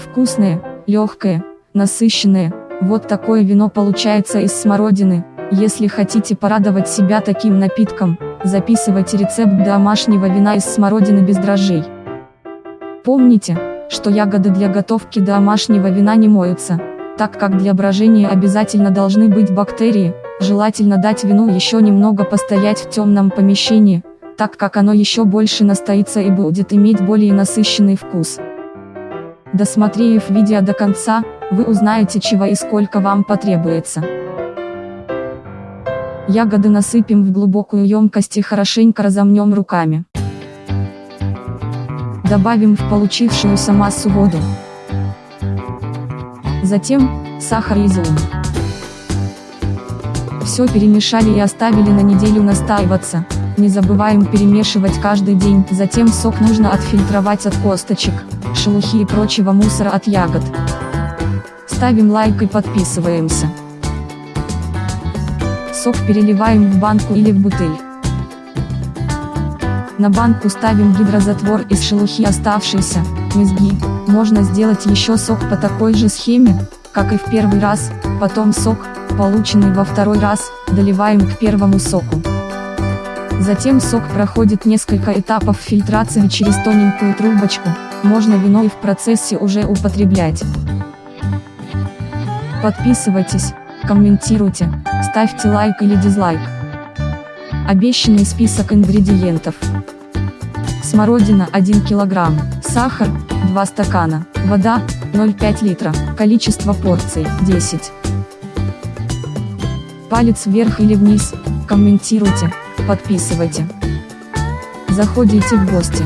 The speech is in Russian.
Вкусное, легкое, насыщенное, вот такое вино получается из смородины. Если хотите порадовать себя таким напитком, записывайте рецепт домашнего вина из смородины без дрожжей. Помните, что ягоды для готовки домашнего вина не моются, так как для брожения обязательно должны быть бактерии, желательно дать вину еще немного постоять в темном помещении, так как оно еще больше настоится и будет иметь более насыщенный вкус. Досмотрев видео до конца, вы узнаете чего и сколько вам потребуется. Ягоды насыпем в глубокую емкость и хорошенько разомнем руками. Добавим в получившуюся массу воду. Затем, сахар и изюм. Все перемешали и оставили на неделю настаиваться. Не забываем перемешивать каждый день, затем сок нужно отфильтровать от косточек, шелухи и прочего мусора от ягод. Ставим лайк и подписываемся. Сок переливаем в банку или в бутыль. На банку ставим гидрозатвор из шелухи оставшейся, мезги. Можно сделать еще сок по такой же схеме, как и в первый раз, потом сок, полученный во второй раз, доливаем к первому соку. Затем сок проходит несколько этапов фильтрации через тоненькую трубочку, можно вино и в процессе уже употреблять. Подписывайтесь, комментируйте, ставьте лайк или дизлайк. Обещанный список ингредиентов. Смородина 1 кг, сахар 2 стакана, вода 0,5 литра, количество порций 10. Палец вверх или вниз, комментируйте, подписывайте. Заходите в гости.